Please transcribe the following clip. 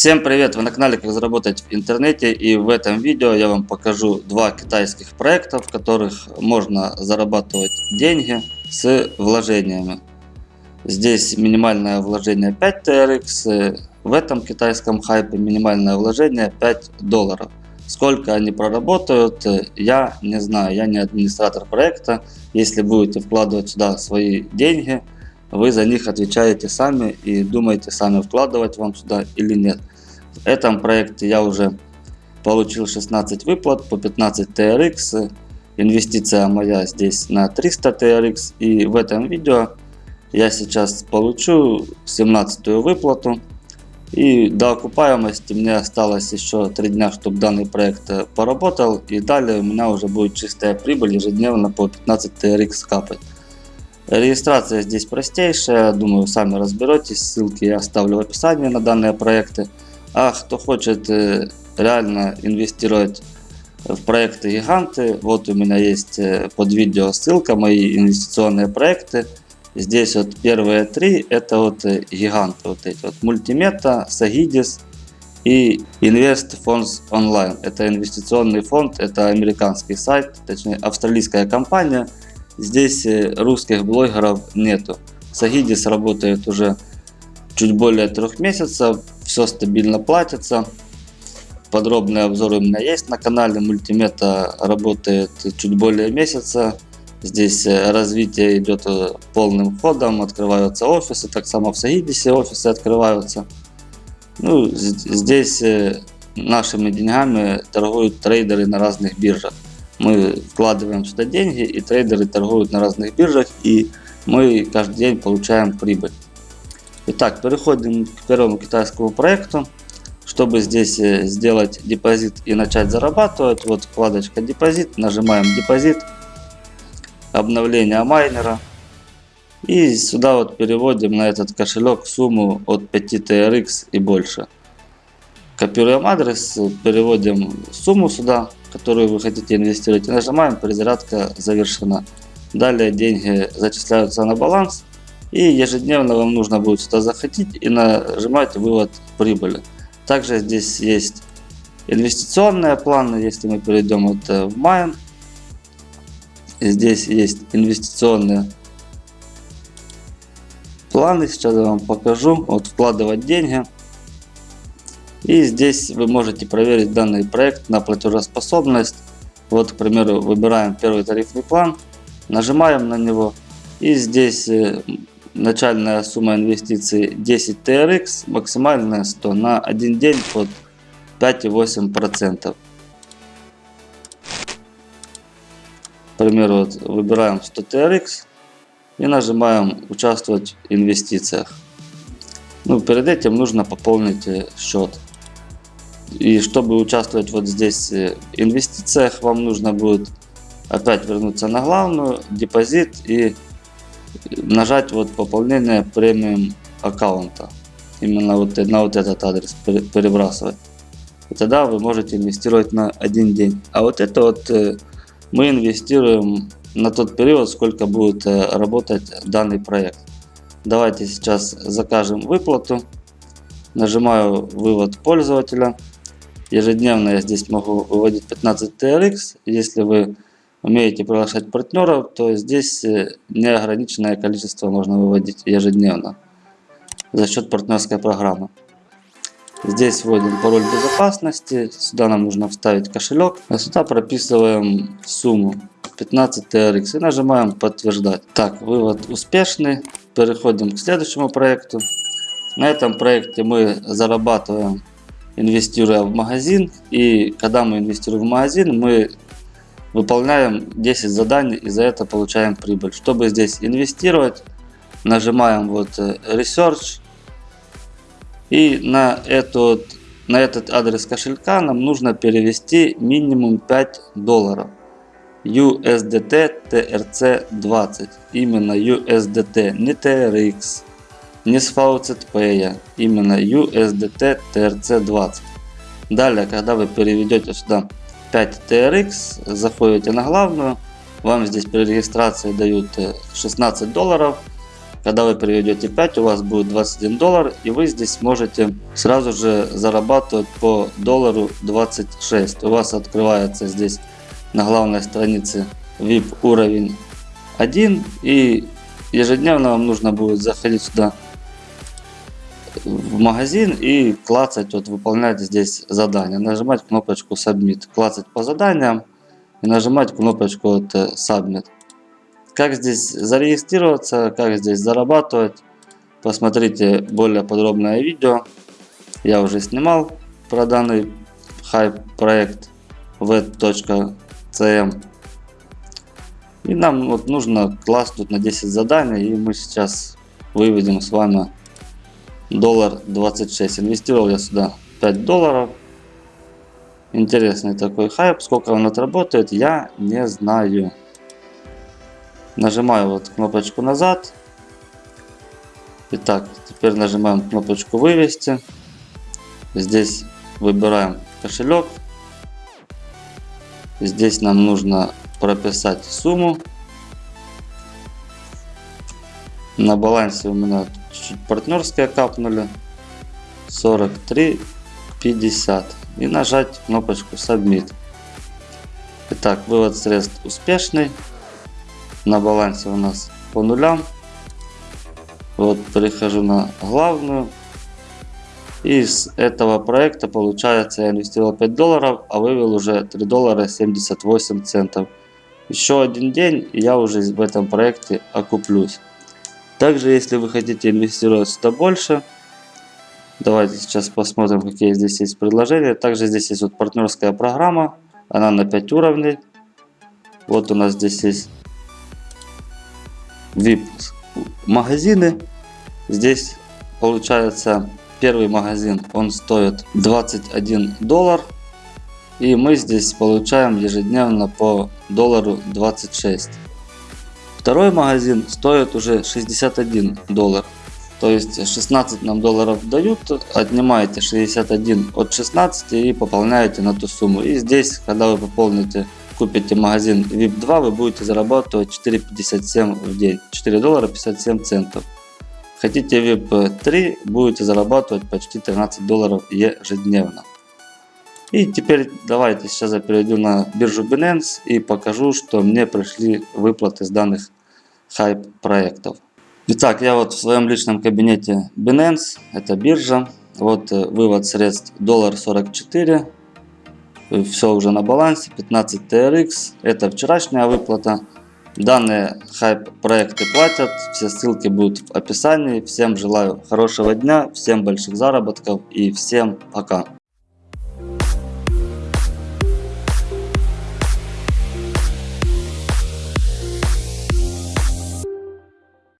Всем привет! Вы на канале Как заработать в интернете и в этом видео я вам покажу два китайских проекта, в которых можно зарабатывать деньги с вложениями. Здесь минимальное вложение 5 TRX, в этом китайском хайпе минимальное вложение 5 долларов. Сколько они проработают, я не знаю, я не администратор проекта. Если будете вкладывать сюда свои деньги, вы за них отвечаете сами и думаете сами вкладывать вам сюда или нет. В этом проекте я уже получил 16 выплат по 15 TRX. Инвестиция моя здесь на 300 TRX. И в этом видео я сейчас получу 17 выплату. И до окупаемости мне осталось еще 3 дня, чтобы данный проект поработал. И далее у меня уже будет чистая прибыль ежедневно по 15 TRX капать. Регистрация здесь простейшая, думаю, сами разберетесь. Ссылки я оставлю в описании на данные проекты. А кто хочет э, реально инвестировать в проекты гиганты, вот у меня есть э, под видео ссылка, мои инвестиционные проекты. Здесь вот первые три, это вот э, гиганты, вот эти вот Мультимета, Сагидис и Invest Funds Online. Это инвестиционный фонд, это американский сайт, точнее австралийская компания. Здесь русских блогеров нету. Сагидис работает уже чуть более трех месяцев, все стабильно платится. Подробный обзор у меня есть на канале, мультимета работает чуть более месяца. Здесь э, развитие идет э, полным ходом, открываются офисы, так само в Сагидисе офисы открываются. Ну, здесь э, нашими деньгами торгуют трейдеры на разных биржах. Мы вкладываем сюда деньги и трейдеры торгуют на разных биржах и мы каждый день получаем прибыль. Итак, переходим к первому китайскому проекту. Чтобы здесь э, сделать депозит и начать зарабатывать, вот вкладочка депозит, нажимаем депозит, обновление майнера. И сюда вот переводим на этот кошелек сумму от 5 TRX и больше. Копируем адрес, переводим сумму сюда, которую вы хотите инвестировать нажимаем перезарядка завершена. Далее деньги зачисляются на баланс и ежедневно вам нужно будет сюда заходить и нажимать вывод прибыли. Также здесь есть инвестиционные планы, если мы перейдем вот э, в Mine. Здесь есть инвестиционные планы, сейчас я вам покажу. Вот вкладывать деньги. И здесь вы можете проверить данный проект на платежеспособность. Вот, к примеру, выбираем первый тарифный план, нажимаем на него. И здесь э, Начальная сумма инвестиций 10 TRX, максимальная 100 на один день под 5,8%. К примеру, вот выбираем 100 TRX и нажимаем участвовать в инвестициях. Ну, перед этим нужно пополнить э, счет. И чтобы участвовать вот здесь э, в инвестициях, вам нужно будет опять вернуться на главную, депозит и нажать вот пополнение премиум аккаунта. Именно вот на вот этот адрес перебрасывать. И тогда вы можете инвестировать на один день. А вот это вот э, мы инвестируем на тот период, сколько будет э, работать данный проект. Давайте сейчас закажем выплату. Нажимаю вывод пользователя. Ежедневно я здесь могу выводить 15 TRX. Если вы умеете приглашать партнеров, то здесь э, неограниченное количество можно выводить ежедневно за счет партнерской программы. Здесь вводим пароль безопасности, сюда нам нужно вставить кошелек, а сюда прописываем сумму 15 TRX и нажимаем подтверждать. Так, вывод успешный. Переходим к следующему проекту. На этом проекте мы зарабатываем, инвестируя в магазин. И когда мы инвестируем в магазин, мы Выполняем 10 заданий и за это получаем прибыль. Чтобы здесь инвестировать, нажимаем вот э, Research. И на, этот, на этот адрес кошелька нам нужно перевести минимум 5 долларов. USDT TRC 20. Именно USDT, не TRX, не с VZP, именно USDT TRC 20. Далее, когда вы переведете сюда 5 TRX, заходите на главную, вам здесь при регистрации дают 16 э, долларов, Когда вы переведете 5, у вас будет 21 доллар, и вы здесь сможете сразу же зарабатывать по доллару 26. У вас открывается здесь на главной странице VIP уровень 1, и ежедневно вам нужно будет заходить сюда в магазин и клацать, вот выполнять здесь задание. Нажимать кнопочку Submit, клацать по заданиям и нажимать кнопочку вот, э, Submit. Как здесь зарегистрироваться, как здесь зарабатывать, посмотрите более подробное видео. Я уже снимал про данный хайп проект v.cm. И нам вот нужно класснуть на 10 заданий, и мы сейчас выведем с вами доллар 26. Инвестировал я сюда 5 долларов. Интересный такой хайп. Сколько он отработает, я не знаю. Нажимаю вот кнопочку назад. Итак, теперь нажимаем кнопочку вывести. Здесь выбираем кошелек. Здесь нам нужно прописать сумму. На балансе у меня чуть-чуть партнерские капнули. 43,50. И нажать кнопочку Submit. Итак, вывод средств успешный. На балансе у нас по нулям. Вот перехожу на главную. И с этого проекта получается я инвестировал 5 долларов, а вывел уже 3 доллара 78 центов. Еще один день и я уже в этом проекте окуплюсь. Также если вы хотите инвестировать сюда больше, давайте сейчас посмотрим какие здесь есть предложения. Также здесь есть вот партнерская программа, она на 5 уровней. Вот у нас здесь есть VIP магазины. Здесь получается Первый магазин, он стоит 21 доллар. И мы здесь получаем ежедневно по доллару 26. Второй магазин стоит уже 61 доллар. То есть 16 нам долларов дают, отнимаете 61 от 16 и пополняете на ту сумму. И здесь, когда вы пополните, купите магазин VIP 2, вы будете зарабатывать 4,57 в день. 4 доллара 57 центов. Хотите VIP 3, будете зарабатывать почти 13 долларов ежедневно. И теперь давайте сейчас я перейду на биржу Binance и покажу, что мне пришли выплаты с данных хайп проектов. Итак, я вот в своем личном кабинете Binance, это биржа. Вот э, вывод средств доллар 44. Все уже на балансе, 15 TRX. Это вчерашняя выплата. Данные хайп проекты платят, все ссылки будут в описании. Всем желаю хорошего дня, всем больших заработков и всем пока.